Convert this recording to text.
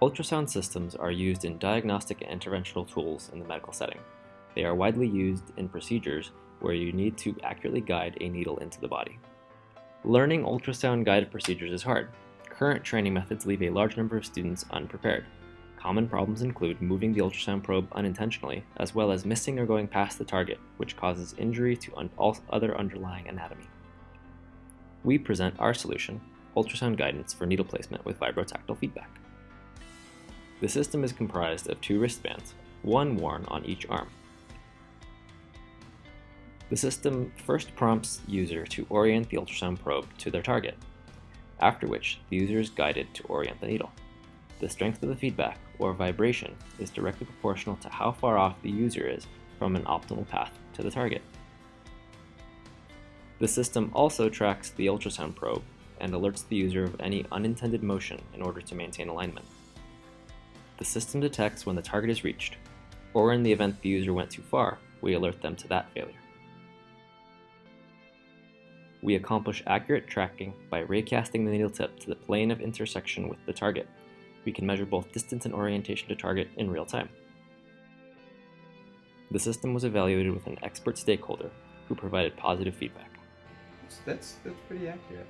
Ultrasound systems are used in diagnostic and interventional tools in the medical setting. They are widely used in procedures where you need to accurately guide a needle into the body. Learning ultrasound guided procedures is hard. Current training methods leave a large number of students unprepared. Common problems include moving the ultrasound probe unintentionally, as well as missing or going past the target, which causes injury to un other underlying anatomy. We present our solution, ultrasound guidance for needle placement with vibrotactile feedback. The system is comprised of two wristbands, one worn on each arm. The system first prompts the user to orient the ultrasound probe to their target, after which the user is guided to orient the needle. The strength of the feedback, or vibration, is directly proportional to how far off the user is from an optimal path to the target. The system also tracks the ultrasound probe and alerts the user of any unintended motion in order to maintain alignment. The system detects when the target is reached, or in the event the user went too far, we alert them to that failure. We accomplish accurate tracking by raycasting the needle tip to the plane of intersection with the target. We can measure both distance and orientation to target in real time. The system was evaluated with an expert stakeholder who provided positive feedback. That's, that's pretty accurate.